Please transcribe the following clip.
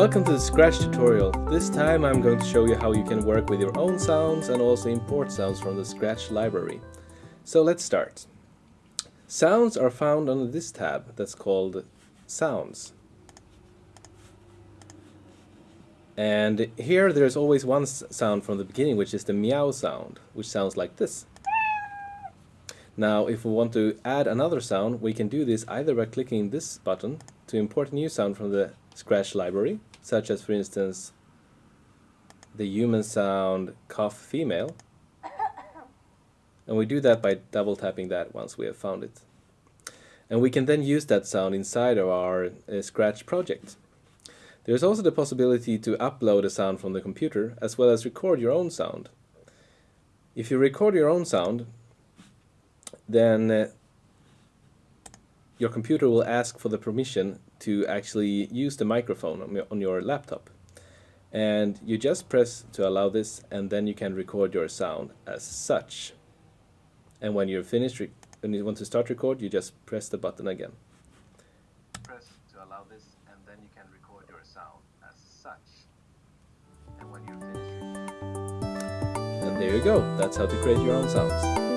Welcome to the Scratch tutorial. This time I'm going to show you how you can work with your own sounds and also import sounds from the Scratch library. So let's start. Sounds are found under this tab that's called Sounds. And here there's always one sound from the beginning which is the meow sound, which sounds like this. Now if we want to add another sound we can do this either by clicking this button to import a new sound from the Scratch library, such as for instance the human sound cough female. And we do that by double tapping that once we have found it. And we can then use that sound inside of our uh, Scratch project. There's also the possibility to upload a sound from the computer as well as record your own sound. If you record your own sound, then uh, your computer will ask for the permission to actually use the microphone on your, on your laptop. And you just press to allow this and then you can record your sound as such. And when you're finished, when you want to start record, you just press the button again. Press to allow this and then you can record your sound as such. And when you're finished, and there you go, that's how to create your own sounds.